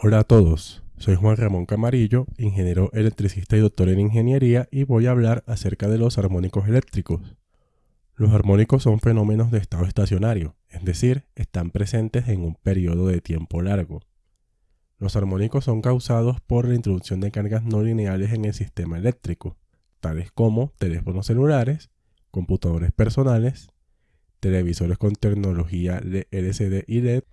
Hola a todos, soy Juan Ramón Camarillo, ingeniero electricista y doctor en ingeniería y voy a hablar acerca de los armónicos eléctricos. Los armónicos son fenómenos de estado estacionario, es decir, están presentes en un periodo de tiempo largo. Los armónicos son causados por la introducción de cargas no lineales en el sistema eléctrico, tales como teléfonos celulares, computadores personales, televisores con tecnología LCD y LED,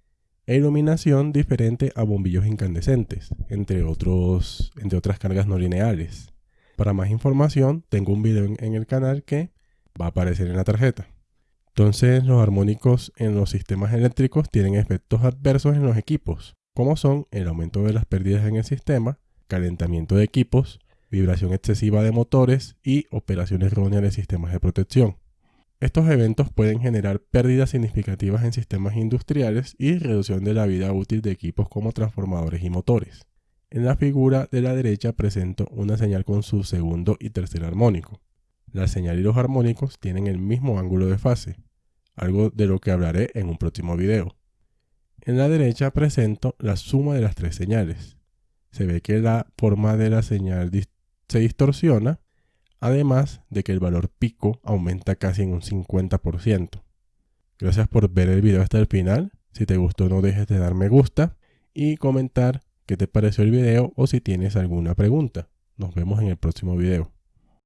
e iluminación diferente a bombillos incandescentes, entre, otros, entre otras cargas no lineales. Para más información, tengo un video en, el canal que va a aparecer en la tarjeta. Entonces, los armónicos en los sistemas eléctricos tienen efectos adversos en los equipos, como son el aumento de las pérdidas en el sistema, calentamiento de equipos, vibración excesiva de motores y operaciones erróneas de sistemas de protección. Estos eventos pueden generar pérdidas significativas en sistemas industriales y reducción de la vida útil de equipos como transformadores y motores. En la figura de la derecha presento una señal con su segundo y tercer armónico. La señal y los armónicos tienen el mismo ángulo de fase, algo de lo que hablaré en un próximo video. En la derecha presento la suma de las tres señales. Se ve que la forma de la señal se distorsiona además de que el valor pico aumenta casi en un 50%. Gracias por ver el video hasta el final. Si te gustó no dejes de dar me gusta y comentar qué te pareció el video o si tienes alguna pregunta. Nos vemos en el próximo video.